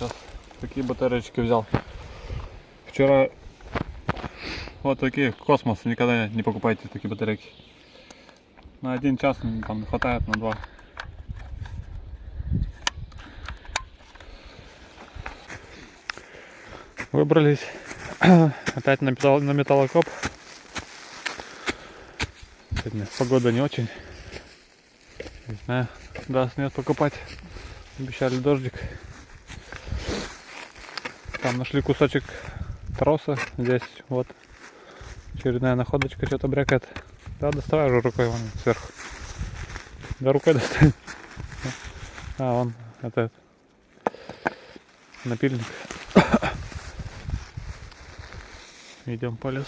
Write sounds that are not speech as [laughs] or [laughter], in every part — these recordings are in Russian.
Сейчас такие батареечки взял. Вчера вот такие космос. Никогда не покупайте такие батарейки. На один час м, там хватает на два. Выбрались [clears throat] опять на, металл, на металлокоп. Сегодня погода не очень. Не знаю, даст нет покупать. Обещали дождик. Там нашли кусочек троса. Здесь вот очередная находочка, что-то брякает. Да, доставай уже рукой вон сверху. Да рукой достань. А, он это напильник. Идем по лесу,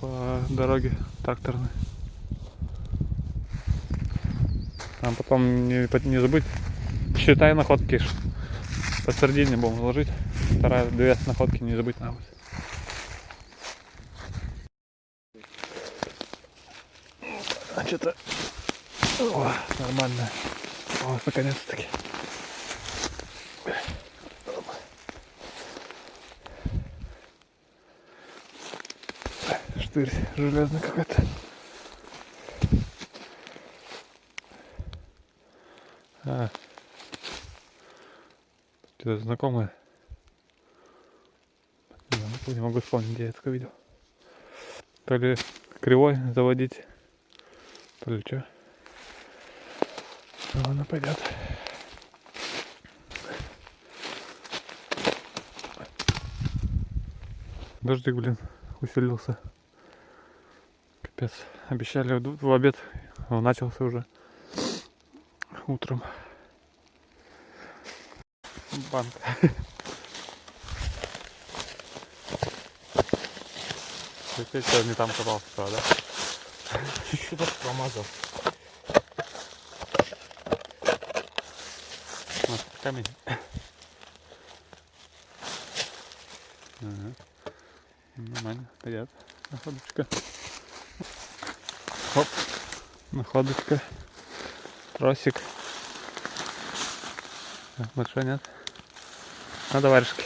по дороге тракторной. Там потом не, не забыть, считай находки. Посередине будем ложить. Вторая, две находки не забыть надо. будет. А что-то О, нормально. О, наконец-таки. Штырь железный какой-то. А. Что-то знакомое. Могу- не могу вспомнить, где я такое видел. То ли кривой заводить, то ли что. Ладно, пойдет. Дождик, блин, усилился. Капец. Обещали в обед. Он начался уже утром. Банка. [laughs] Ты что, не там копался, вчера, да? Чуть-чуть промазал. Вот, камень. Ага. Нормально, пойдет. Находочка. Хоп. Находочка. Тросик. Так, Большой нет. Надо варежки.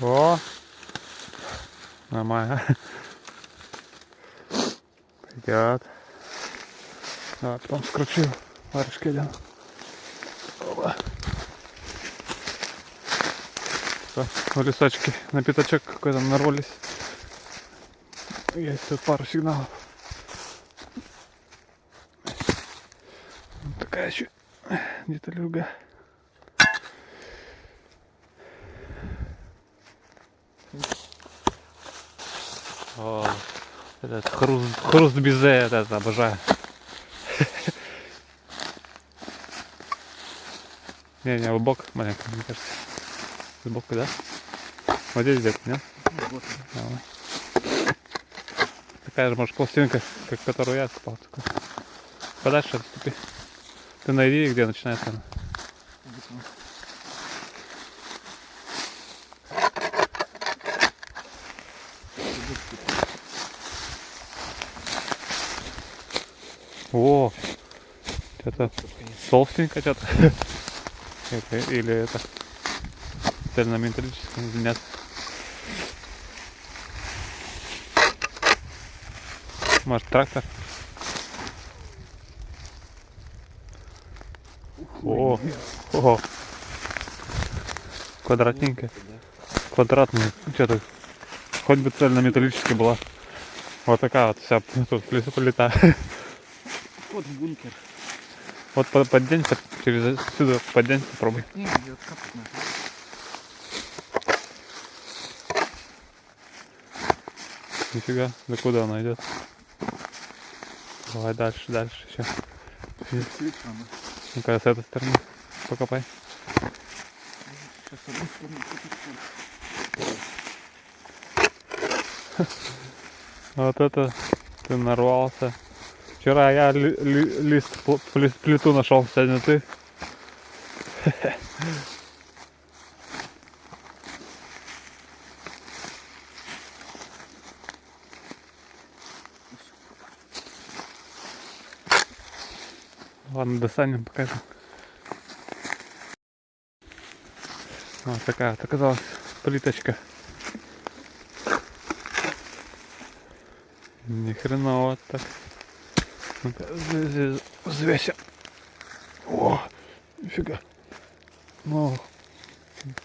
О. Нормально. Пойдет. А, потом скручу варежки один. Опа. Всё, в лесочке на пятачок какой-то нарвались. Есть тут пару сигналов. Вот такая еще деталюга. О, этот хруст, хруст безе, этот обожаю. Не, не, в бок маленько, мне кажется. Сбоку, да? Вот здесь где-то, нет? Такая же, может, пластинка, как которую я откопал. Подальше отступи. Ты найди, где начинается она. О, что-то толстенько что-то. [laughs] Это, или это цельнометаллическое, нет. Может трактор? О, о, квадратненькая, квадратная, что-то, хоть бы цельнометаллическая была. Вот такая вот вся тут в [laughs] Вот в бункер. Вот под- подденься, через сюда подденься, попробуй. Не, ее откапать надо. Нифига, да куда она идет? Давай дальше, дальше еще. Ну-ка, с этой стороны покопай. [laughs] Вот это ты нарвался. Вчера я ли- ли- лист пл- пли- плиту нашел, сегодня ты. Ладно, достанем, покажем. Вот такая вот оказалась плиточка. Ни хреново так. Взвесим. О, нифига. Ну,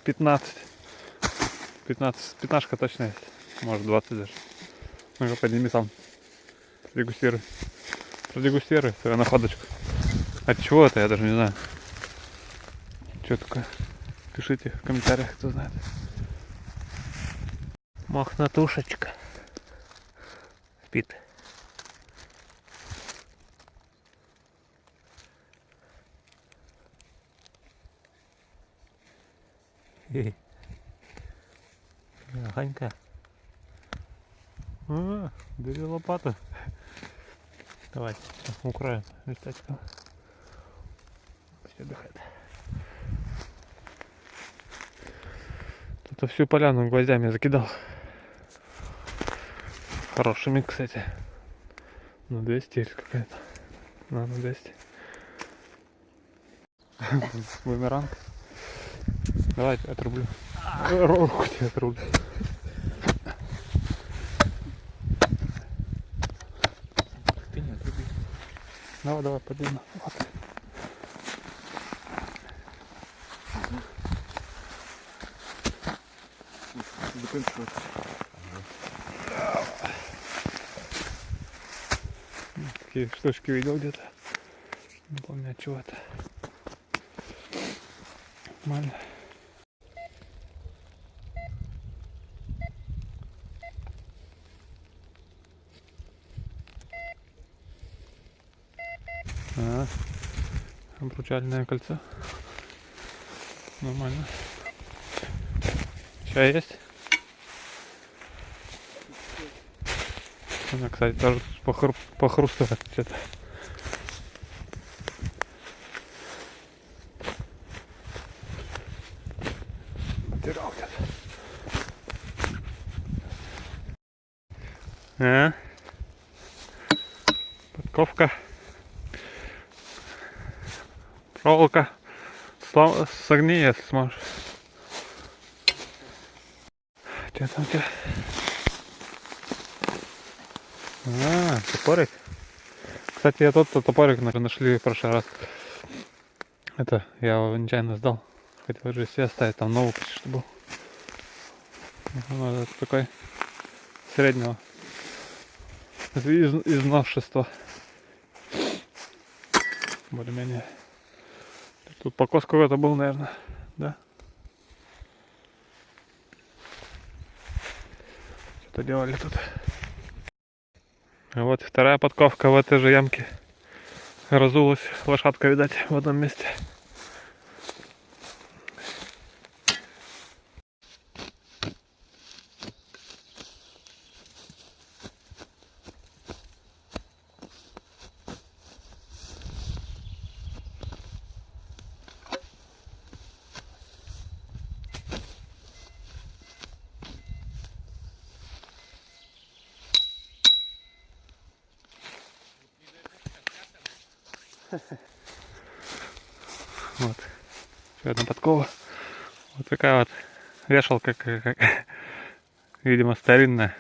15. 15. Пятнашка точно есть. Может 20 даже. Ну-ка, подними сам. Продегустируй. Продегустируй свою находочку. От чего это, я даже не знаю. Что такое? Пишите в комментариях, кто знает. Мохнатушечка. Спит. Ганька. А, бери лопату. Давай, укроем листочком. Пусть отдыхает. Тут всю поляну гвоздями закидал. Хорошими, кстати. На 200 или какая-то. На, на 200. Бумеранг. Давай, отрублю. Руку тебе отрублю. Ты не отруби. Давай, давай, поднимай. Вот. Заканчивается. Такие штучки видел где-то. Не помню от чего это. Нормально. А, обручальное кольцо. Нормально. Чай есть? Она, кстати, тоже похру... похрустывает что-то. Потерял где-то. А? Подковка. Проволока. Если сможешь. Что там тебя? А, топорик. Кстати, я тот топорик на- нашли в прошлый раз. Это, я его нечаянно сдал. Хотел же себе оставить, там новый почти что был. Ну, это такой среднего. Из, из новшества. Более-менее. Тут покос какой-то был, наверное. Да? Что-то делали тут. А вот вторая подковка в этой же ямке. Разулась лошадка, видать, в одном месте. Вот. Еще одна подкова. Вот такая вот вешалка, как, как- [laughs] видимо, старинная.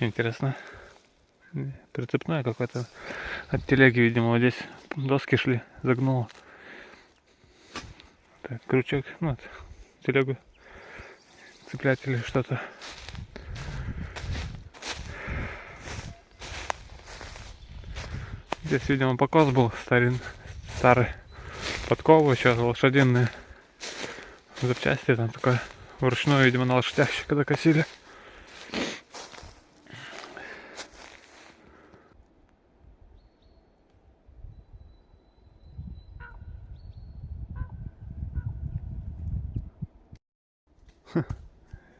Интересно. Прицепная какой-то. От телеги, видимо, вот здесь доски шли, загнуло. Так, крючок, ну, вот, телегу цеплять или что-то. Здесь, видимо, покос был старин, старый. Подковы еще лошадиные запчасти там такое. Вручную, видимо, на лошадях еще когда косили.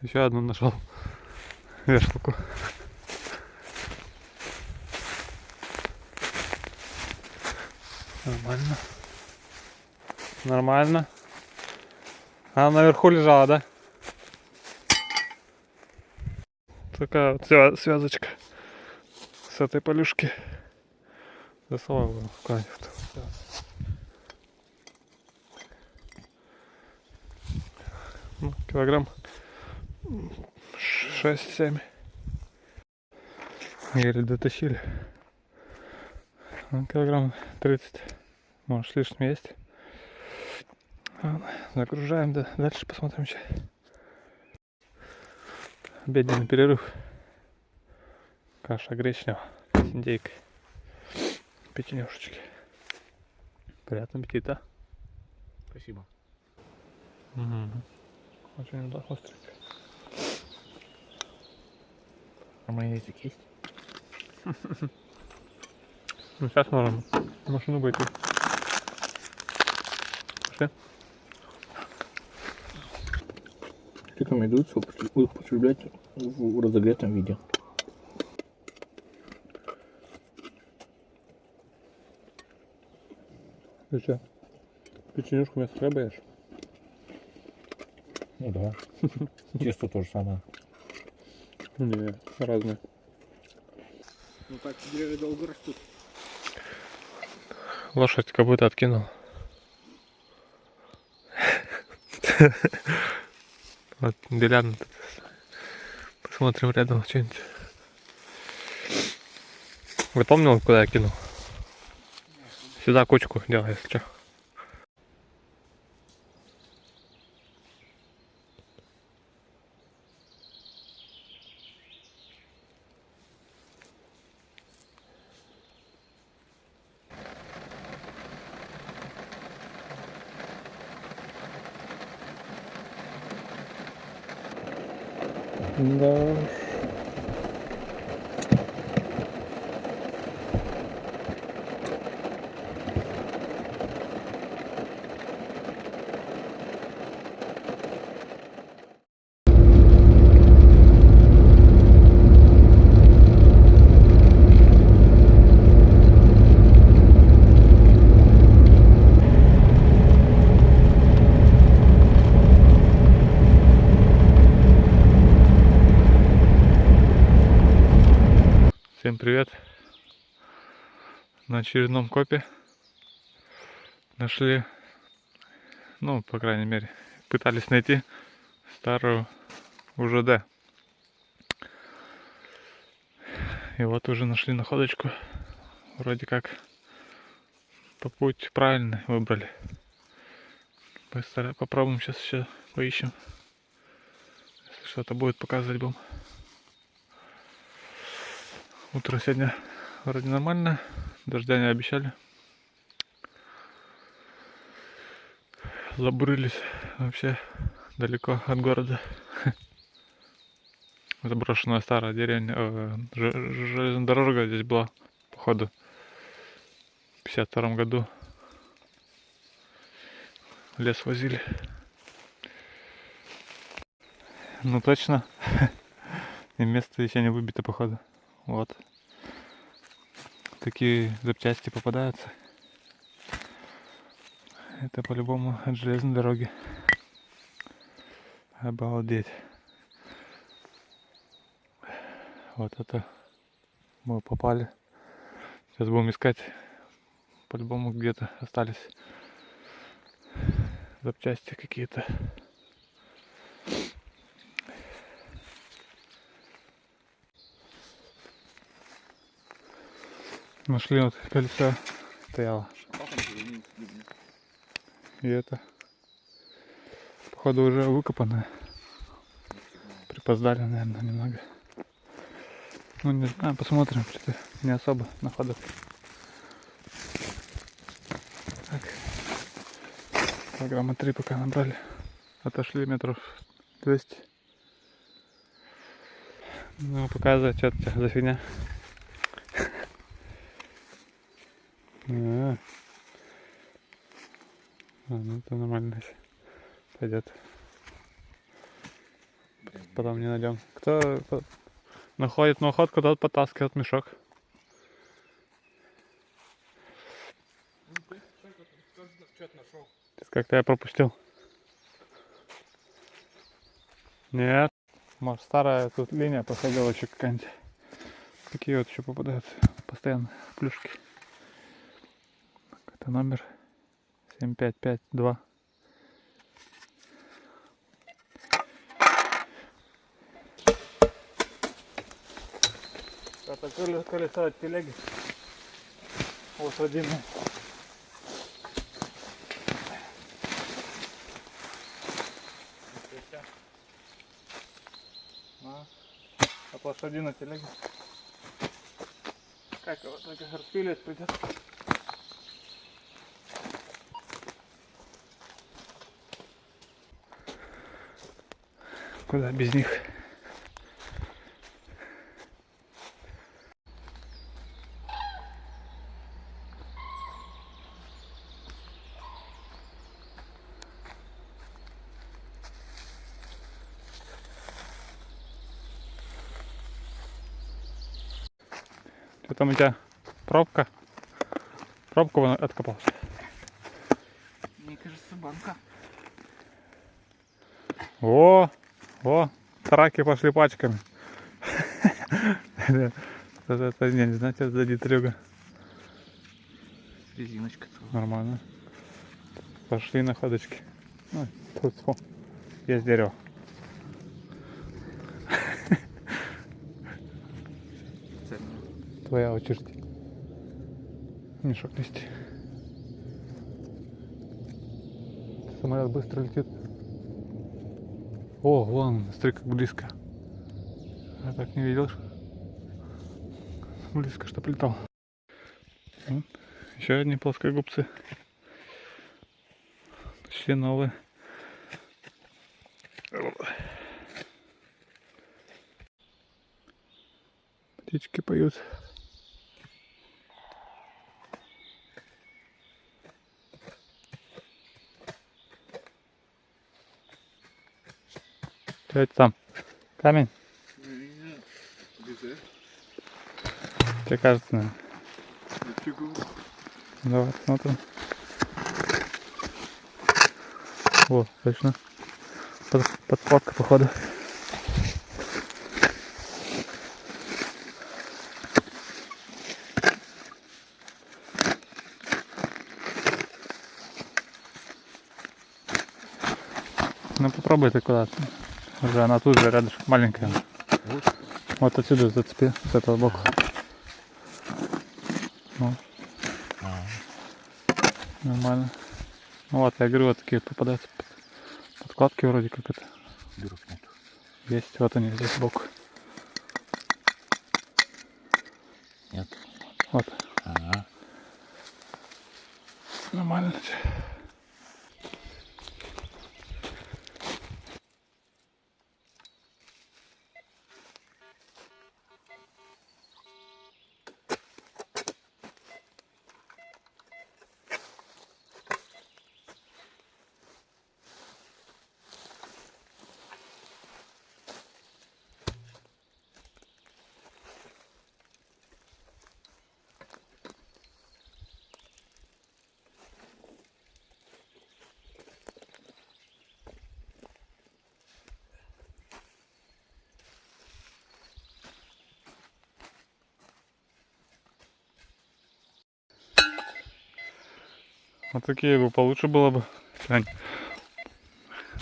Еще одну нашел вешалку. Нормально. Нормально. Она наверху лежала, да? Такая вот свя- связочка с этой полюшки. Засовывай его куда-нибудь. Ну, килограмм 6-7. Еле дотащили. Ну, килограмм 30. Может, лишним есть. Ладно, загружаем, да, дальше посмотрим, что. Обеденный перерыв. Каша гречнева с индейкой. Печенюшечки. Приятного аппетита. Спасибо. Угу. Очень да, остренько. А майонезик есть? Ну, сейчас можем машину пойти. Пошли. Рекомендуется употре- употреблять в разогретом виде. Ты что? Печенюшку вместо хлеба ешь? Ну да. [laughs] Тесто то же самое. Не, разные. Ну так деревья долго растут. Лошадь как будто откинул. [laughs] Вот, Делян. Посмотрим рядом что-нибудь. Запомнил, куда я кинул? Сюда кучку делай, если что. Да. Всем На очередном копе нашли, ну, по крайней мере, пытались найти старую УЖД. И вот уже нашли находочку. Вроде как по путь правильный выбрали. Постара- Попробуем сейчас еще поищем. Если что-то будет показывать будем. Утро сегодня вроде нормально, дождя не обещали. Забурились вообще далеко от города. [laughs] Заброшенная старая деревня, э, же- железная дорога здесь была, походу, в 52 году. Лес возили. Ну точно. [laughs] И место еще не выбито, походу. Вот. Такие запчасти попадаются. Это по-любому от железной дороги. Обалдеть. Вот это мы попали. Сейчас будем искать. По-любому где-то остались запчасти какие-то. Нашли вот колесо стояло. И это, походу, уже выкопанное. Припоздали, наверное, немного. Ну, не знаю, посмотрим, что-то не особо находок. Так. Килограмма три пока набрали. Отошли метров 200. Ну, показывай, что это за фигня. А, А, ну это нормально. Пойдет. Потом не найдем. Кто находит находку, тот потаскивает мешок. Как-то я пропустил. Нет. Может старая тут линия посадила еще какая-нибудь. Какие вот еще попадаются постоянно плюшки. Это номер 7552. Это коле- колеса от телеги. Лошадиные. А, От лошадиной телеги. Как его так распилить придется. Куда без них? Что там у тебя? Пробка? Пробку вон откопал. Мне кажется, банка. О, о, траки пошли пачками. [laughs] Это, не, это за детрюга. Резиночка. Нормально. Пошли тут фу, есть дерево. Твоя очередь. Мешок нести. Самолет быстро летит. О, вон, смотри, как близко. Я так не видел. Близко, что летал. Вот. Еще одни плоскогубцы. Почти новые. Птички поют. Что это там? Камень? Тебе кажется, наверное. Давай посмотрим. О, точно. Под, подкладка, походу. Ну попробуй ты куда-то. Уже она тут же рядышком, маленькая. Вот. Вот отсюда зацепи, с этого боку. Ну, нормально. Ну вот, я говорю, вот такие вот попадаются под- подкладки вроде как это. Дырок нет. Есть, вот они здесь сбоку. Нет. Вот, Ага. нормально. Вот такие бы получше было бы. Глянь.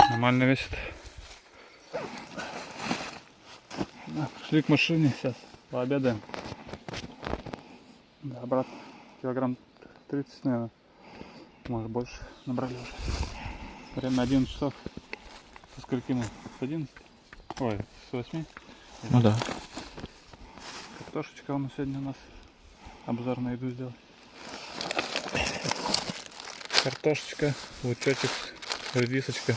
Нормально весит. Пошли к машине сейчас. Пообедаем. Да, обратно. Килограмм 30, наверное. Может больше набрали уже. Время 11 часов. Со скольки мы? С 11? Ой, с 8. Ну да. Картошечка у нас сегодня у нас. Обзор на еду сделать. Картошечка, лучочек, редисочка,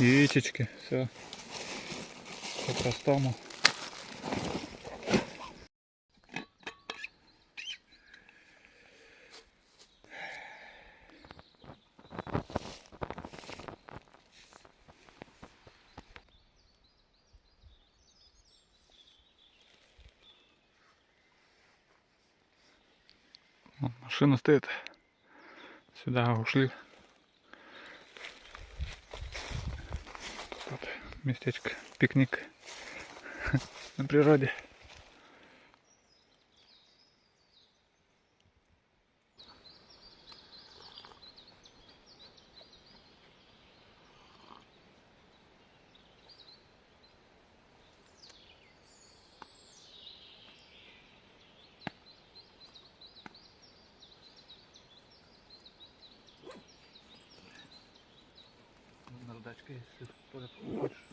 яичечки, все по-простому. Машина стоит. Сюда ушли. Тут местечко, пикник [laughs] на природе. шапочка, если хочешь.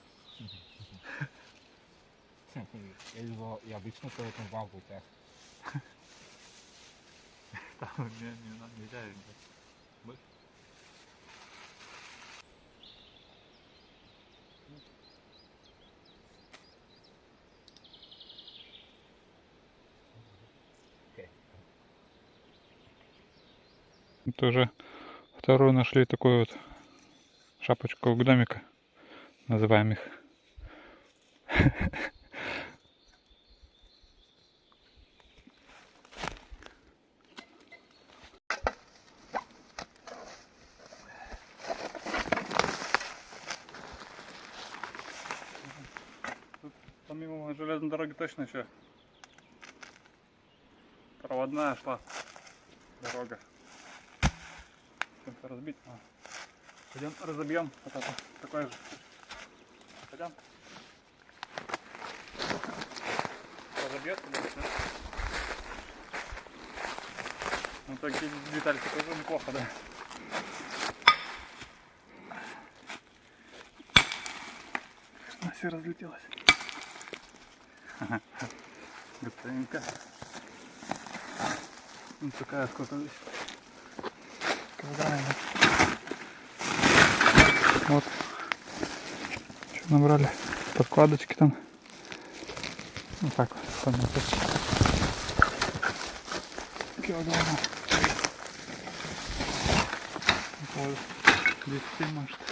Я его и обычно по этому вагу так. Там не, не, надо, нельзя. Это уже вторую нашли такую вот шапочку гномика, называем их. [laughs] Тут помимо точно еще проводная шла дорога. Чем-то разбить. А. Пойдем разобьем вот это такое же. Пойдем. Разобьется, да, всё. Ну такие детальки тоже неплохо, да. Она все разлетелась. [laughs] Готовенько. Ну такая сколько здесь. Килограмм. Вот. Что набрали? Подкладочки там. Вот так вот. там вот эти. Килограмма. Около 10 может.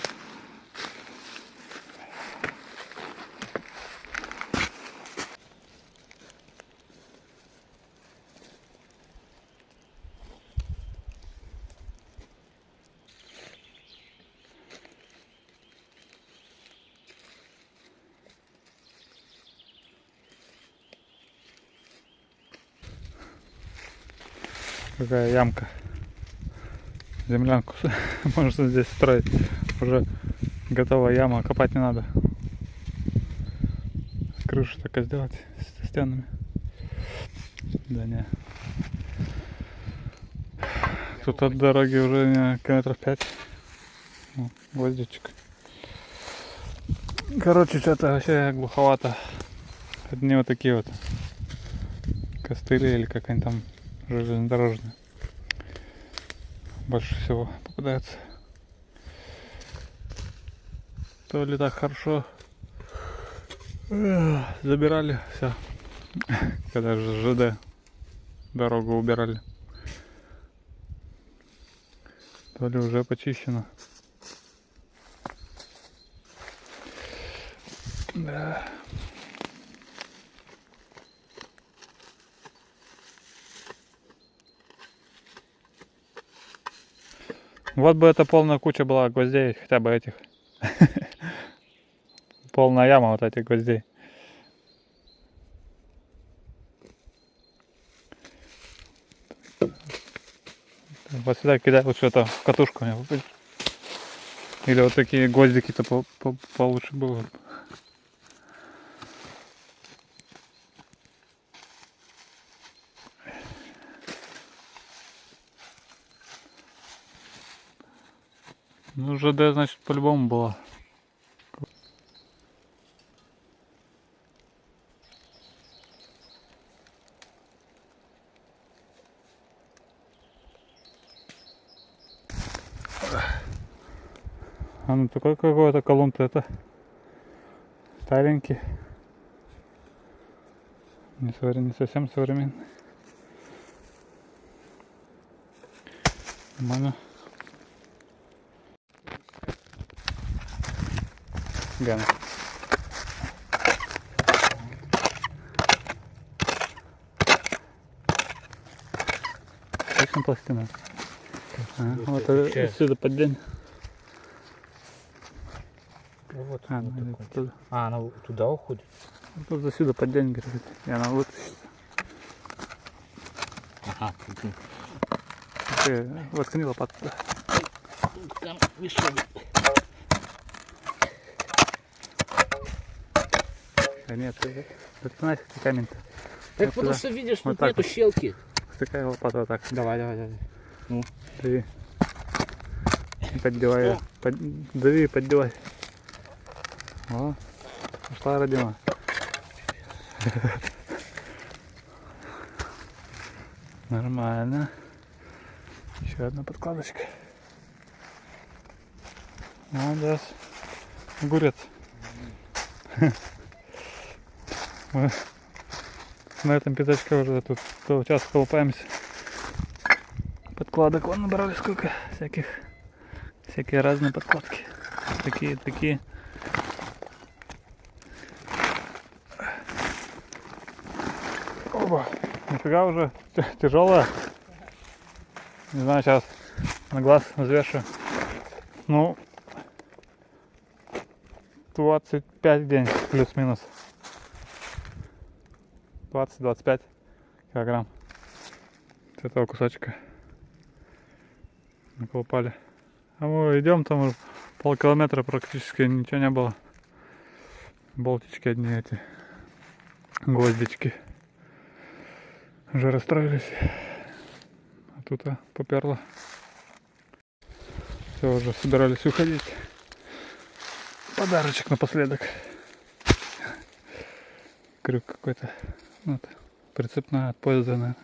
Какая ямка. Землянку [laughs] можно здесь строить. Уже готовая яма, копать не надо. Крышу и сделать с стенами. Да не. Тут от дороги уже километров 5. О, Гвоздичек. Короче, что-то вообще глуховато. Одни вот такие вот костыли или как они там железнодорожные. Больше всего попадается. То ли так хорошо эх, забирали все. [laughs] Когда же ЖД дорогу убирали. То ли уже почищено. Да. Вот бы это полная куча была гвоздей, хотя бы этих. [laughs] Полная яма вот этих гвоздей. Вот сюда кидай вот что-то в катушку. Или вот такие гвоздики-то по- по- получше было. ЖД, значит, по-любому было. А ну такой какой-то колонн-то это старенький. Не, совре- не совсем современный. Нормально. Гана. Точно пластина? А, вот отвечаю. отсюда под день. Ну вот, А, вот ну, туда. А, она туда уходит? Ну, Тут за сюда под день, говорит. И она вытащится. Ага. Ты воткни лопату. туда. Там мешок. Да нет, ты воткни ты камень-то. Так Вот потому туда. что видишь, Вот тут нету вот. щелки. Втыкай лопату вот так. Давай, давай, давай. Дави. И поддевай. её. Под- Дави поддевай. О, пошла родина. [laughs] Нормально. Еще одна подкладочка. Молодец. Огурец. [laughs] Мы на этом пятачке уже тут целый час колупаемся. Подкладок вон набрали сколько всяких. Всякие разные подкладки. Такие, такие. Оба. Нифига уже тяжелая. Не знаю, сейчас на глаз взвешу. Ну, 25 в день плюс-минус. 20-25 килограмм с этого кусочка наколупали. А мы идем там полкилометра практически ничего не было. Болтички одни эти, гвоздички. Уже расстроились. А тут а, поперло. Все, уже собирались уходить. Подарочек напоследок. Крюк какой-то. Вот. Прицепная от поезда, наверное.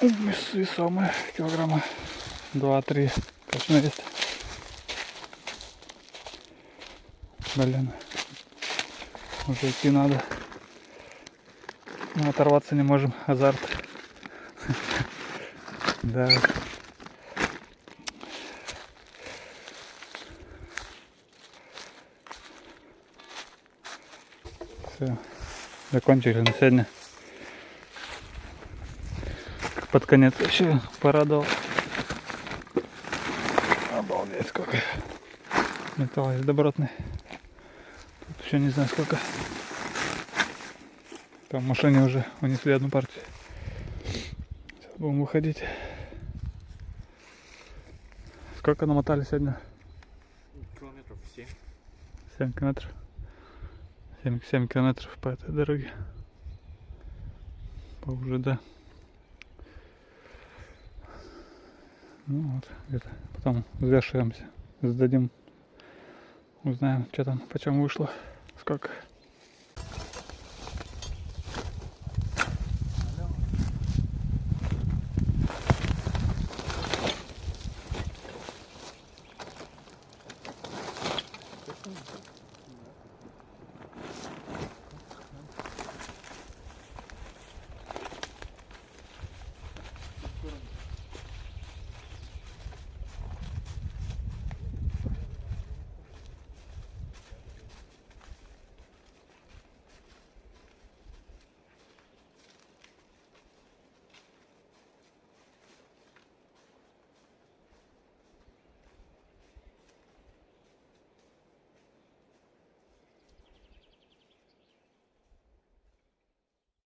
Вес- Весомая, килограмма 2-3 точно есть. Блин. Уже идти надо. Но оторваться не можем. Азарт. [laughs] Да. Все. Закончили на сегодня. Под конец вообще порадовал. Обалдеть сколько. Металл есть добротный. Тут еще не знаю сколько. Там в машине уже унесли одну партию. Сейчас будем выходить. Сколько намотали сегодня? Километров 7. 7 километров. 7, 7 километров по этой дороге. По УЖД. Ну вот, где-то потом взвешиваемся, сдадим, узнаем, что там, почем вышло, сколько.